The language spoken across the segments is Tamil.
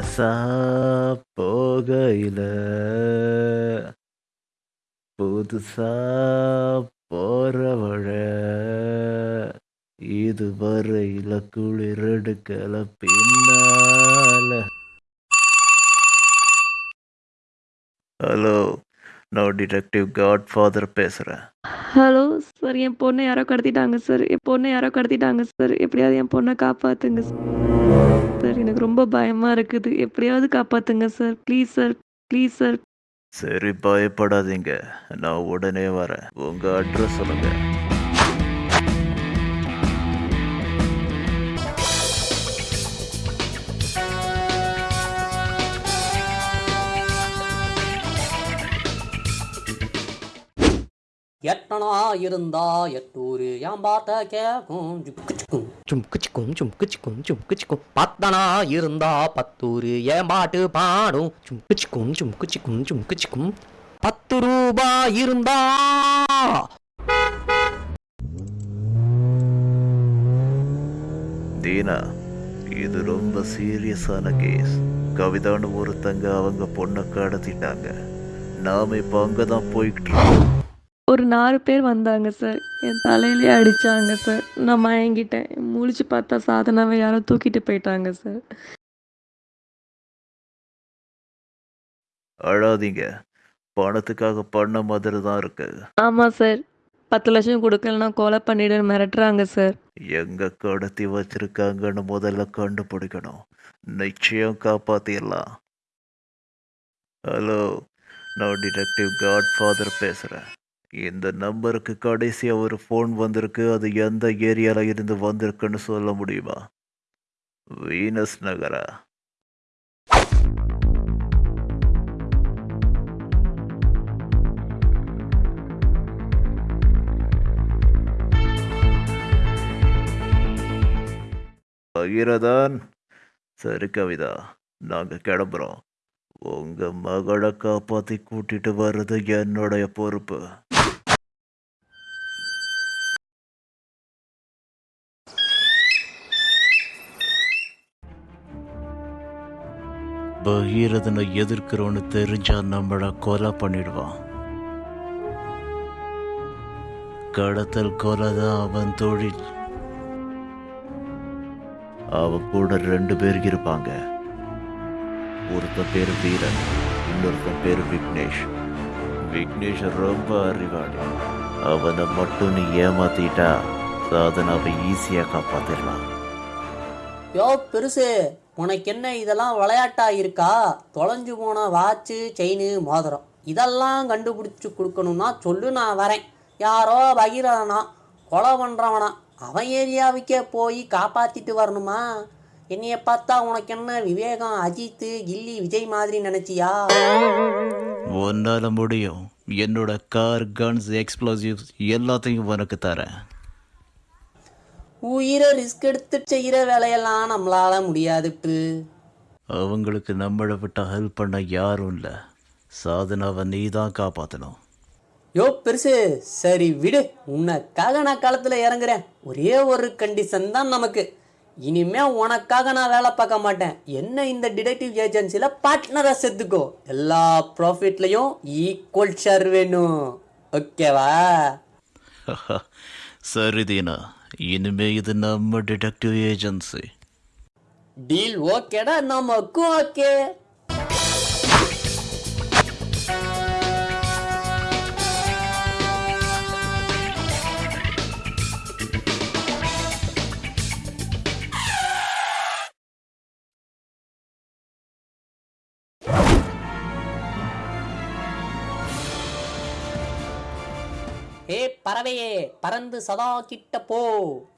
பழசா போகையில புதுசா போறவழ இதுவரையில குளிரெடுக்கல பின்னால ஹலோ நான் டிடெக்டிவ் காட் ஃபாதர் பேசுகிறேன் ஹலோ சார் என் பொண்ணை யாரோ கடத்திட்டாங்க சார். என் பொண்ணை யாரோ கடத்திட்டாங்க சார். எப்படியாவது என் பொண்ணை காப்பாற்றுங்க சார். எனக்கு ரொம்ப பயமா இருக்குது. எப்படியாவது காப்பாத்துங்க sir. Please sir. Please sir. சரி பயப்படாதீங்க. நான் உடனே வரேன். உங்கள் அட்ரஸ் சொல்லுங்கள் எட்டனா இருந்தா எட்டூரு என் பாட்ட கேக்கும் சும்குச்சிக்கும் சும்குச்சிக்கும் சும்குச்சிக்கும் பத்தனா இருந்தா பத்தூரு ஏன் பாட்டு பாடும் சும்குச்சிக்கும் சும்குச்சிக்கும் சும்குச்சிக்கும் பத்து ரூபா இருந்தா தீனா இது ரொம்ப சீரியஸான கேஸ் கவிதான்னு ஒருத்தங்க அவங்க பொண்ணை கடத்திட்டாங்க நாம இப்போ அங்கே தான் போய்கிட்டு இருக்கோம் ஒரு நாலு பேர் வந்தாங்க சார். என் தலையிலே அடிச்சாங்க சார். நான் மயங்கிட்டேன். முழிச்சு பார்த்தா சாதனாவை யாரோ தூக்கிட்டு போயிட்டாங்க சார். அழாதீங்க. பணத்துக்காக பண்ண மாதிரி தான் இருக்கு. ஆமாம் சார். பத்து லட்சம் கொடுக்கலன்னா கொலை பண்ணிடு மிரட்டுறாங்க சார். எங்க கடத்தி வச்சிருக்காங்கன்னு முதல்ல கண்டுபிடிக்கணும். நிச்சயம் காப்பாத்திடலாம். ஹலோ நான் டிடெக்டிவ் காட் ஃபாதர் பேசுகிறேன் இந்த நம்பருக்கு கடைசியாக ஒரு ஃபோன் வந்திருக்கு. அது எந்த ஏரியாவில் இருந்து வந்திருக்குன்னு சொல்ல முடியுமா? வீனஸ் நகரா? பகிரதான். சரி கவிதா நாங்கள் கிளம்புறோம். உங்கள் மகளை காப்பாற்றி கூட்டிகிட்டு வர்றது என்னுடைய பொறுப்பு. பகீரதனை எதிர்க்கிறோன்னு தெரிஞ்சா நம்மளை கொலை பண்ணிடுவான் கடத்தல் கொலை தான் அவன் தொழில். அவன் கூட ரெண்டு பேர் இருப்பாங்க. ஒருத்தன் பேர் வீரன் இன்னொருத்தன் பேர் விக்னேஷ். விக்னேஷ் ரொம்ப அறிவாளி. அவனை மட்டும் நீ ஏமாத்திட்டா சாதனாவை ஈஸியாக காப்பாத்திடலாம். யோ பெருசு உனக்கு என்ன இதெல்லாம் விளையாட்டா இருக்கா? தொலைஞ்சு போன வாட்சு செயின் மோதிரம். இதெல்லாம் கண்டுபிடிச்சி கொடுக்கணும்னா சொல்லு நான் வரேன். யாரோ பகீரனா கொலை பண்ணுறவனா அவன் ஏரியாவுக்கே போய் காப்பாற்றிட்டு வரணுமா? என்னைய பார்த்தா உனக்கு என்ன விவேகம் அஜித்து கில்லி விஜய் மாதிரி நினச்சியா? ஒன்றால் முடியும். என்னோட கார் கன்ஸ் எக்ஸ்ப்ளோசிவ்ஸ் எல்லாத்தையும் உனக்கு தரேன். உயிரை ரிஸ்க் எடுத்து செய்கிற வேலையெல்லாம் நம்மளால முடியாதுட்டு. அவங்களுக்கு நம்மளை விட்ட ஹெல்ப் பண்ண யாரும் இல்லை. சாதனாவை நீ தான் காப்பாற்றணும் யோ பெருசு சரி விடு. உனக்காக நான் களத்தில் இறங்குறேன். ஒரே ஒரு கண்டிஷன் தான் நமக்கு. இனிமே உனக்காக நான் வேலை பார்க்க மாட்டேன். என்ன இந்த டிடெக்டிவ் ஏஜென்சியில் பார்ட்னராக சேர்த்துக்கோ. எல்லா ப்ராஃபிட்லையும் ஈக்குவல் ஷேர் வேணும். ஓகேவா சரி தீனா. ഇനിമേ ഇത് നമ്മുടെ ഡിറ്റക്റ്റീവ് ഏജൻസി ഡീൽ ഓക്കേടാ നമുക്കും ഓക്കേ ஏ பறவையே பறந்து சதா கிட்ட போ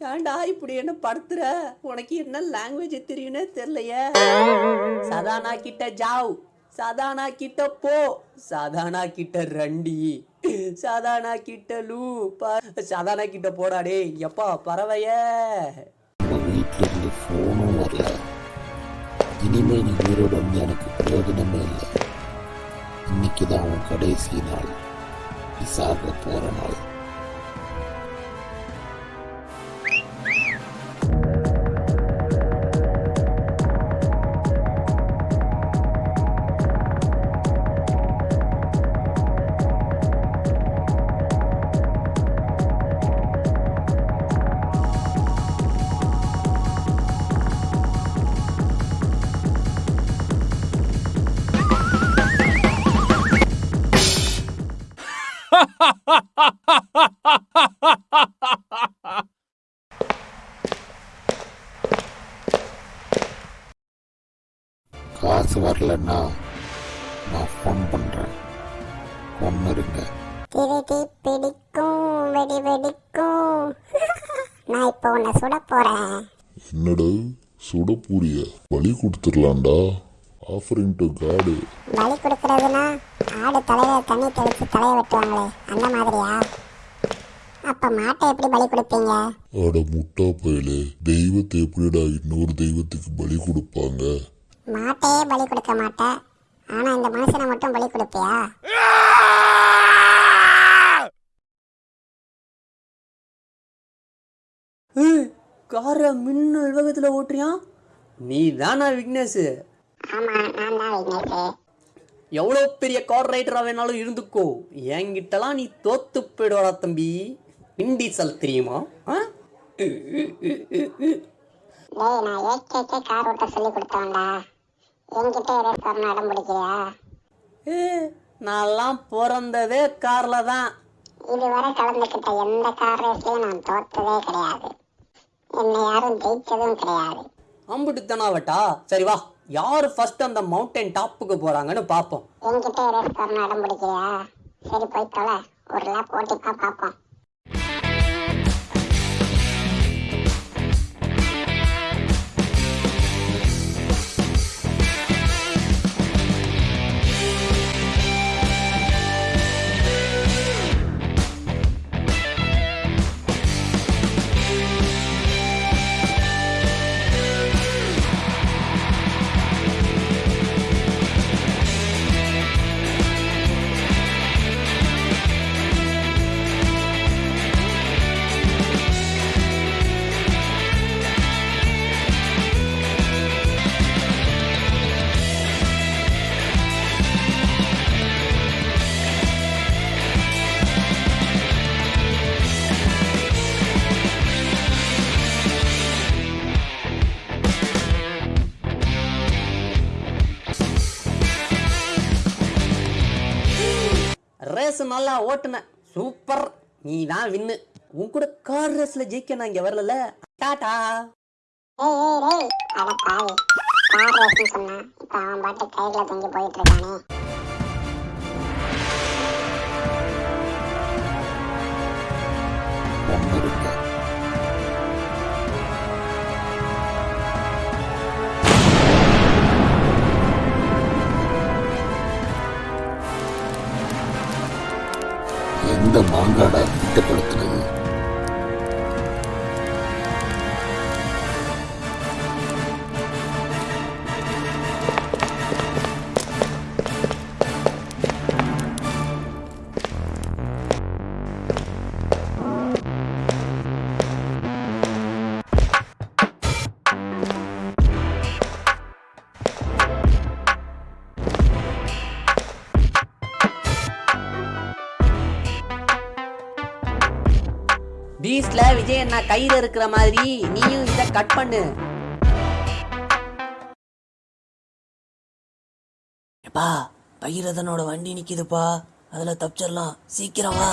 ஏன்டா இப்படி என்ன படுத்துற? உனக்கு என்ன லாங்குவேஜ் தெரியும்னே தெரியலையே. சதானா கிட்ட ஜாவ். சதானா கிட்ட போ. சதானா கிட்ட ரண்டி. சதானா கிட்ட லூ. ப- சதானா கிட்ட போடா டேய் எப்பா பறவையே. ஃபோனும் வரல நீ உயிரோட வந்து எனக்கு பிரயோஜனமே இல்லை இன்னைக்கு தான் உன் கடைசி நாள். pisada por amor. நாள் வரலன்னா நான் ஃபோன் பண்ணுறேன் ஒன்று இருங்க. திருடி பிடிக்கும் வெடி வெடிக்கும். நான் இப்போ உன்னை சுட போறேன். என்னடா சுட பூரிய பலி கொடுத்துடலாம்டா. ஆஃபரிங் டு காடு பலி கொடுக்கறதுனா ஆடு தலையில தண்ணி தெளிச்சு தலையை வெட்டுவாங்களே அந்த மாதிரியா? அப்ப மாட்டை எப்படி பலி கொடுப்பீங்க? அட முட்டா பயலே தெய்வத்தை எப்படிடா இன்னொரு தெய்வத்துக்கு பலி கொடுப்பாங்க? மாட்டையே பலி கொடுக்க மாட்டேன் ஆனா இந்த மனுஷனை மட்டும் பலி கொடுப்பியா? காரை மின்னல் வேகத்தில் ஓட்டுறியான் நீ தானா விக்னேஷ். எவ்வளோ பெரிய கார் ரைடராக வேணாலும் இருந்துக்கோ. என்கிட்டலாம் நீ தோத்து போயிடுவாடா தம்பி. இண்டீசல் தெரியுமா? ஆ? நான் ஏகேக்கே கார் ஓட்ட சொல்லி கொடுத்தவன்டா. என்கிட்ட ரேஸ் வரணும் இடம் பிடிக்கிறியா நான்லாம் பிறந்ததே காரில் தான். இதுவரை கலந்துக்கிட்ட எந்த கார் ரேஸ்லயும் நான் தோத்ததே கிடையாது. என்னை யாரும் ஜெயிச்சதும் கிடையாது. அம்புட்டுத்தானாவட்டா? சரி வா யார் ஃபர்ஸ்ட் அந்த மவுண்டன் டாப்புக்கு போகிறாங்கன்னு பார்ப்போம் என்கிட்ட ரேஸ் வரணும் இடம் பிடிக்கிறியா சரி போய் தொலை. ஒரு லேப் ஓட்டிப்பா பார்ப்போம் ரேஸ் நல்லா ஓட்டுன சூப்பர். நீ தான் வின்னு. உன் கூட கார் ரேஸ்ல ஜெயிக்க நான் இங்க வரல டாடா. ஏய் ஏய் அட பாவி. கார் ரேஸ்னு சொன்னா இப்ப அவன் பாட்டு கையில தங்கி போயிட்டு இருக்கானே. மாங்காடா கையில இருக்கிற மாதிரி நீயும் இத கட் பண்ணு. எப்பா பைரதனோட வண்டி நிக்குதுப்பா. அதுல தப்பிச்சிடலாம். சீக்கிரம் வா.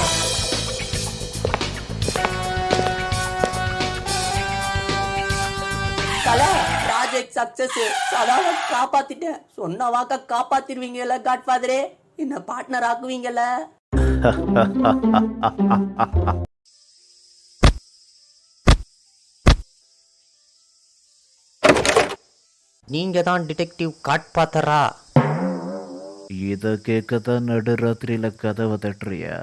கலா ப்ராஜெக்ட் சக்சஸ் சதாவை காப்பாத்திட்டேன் சொன்ன வாக்க காப்பாத்திருவீங்கல்ல காட்ஃபாதரே என்ன பார்ட்னர் ஆக்குவீங்கல்ல? நீங்க தான் டிடெக்டிவ் காட்பாத்தரா இதை கேட்க தான் நடுராத்திரியில கதவை தட்டுறியா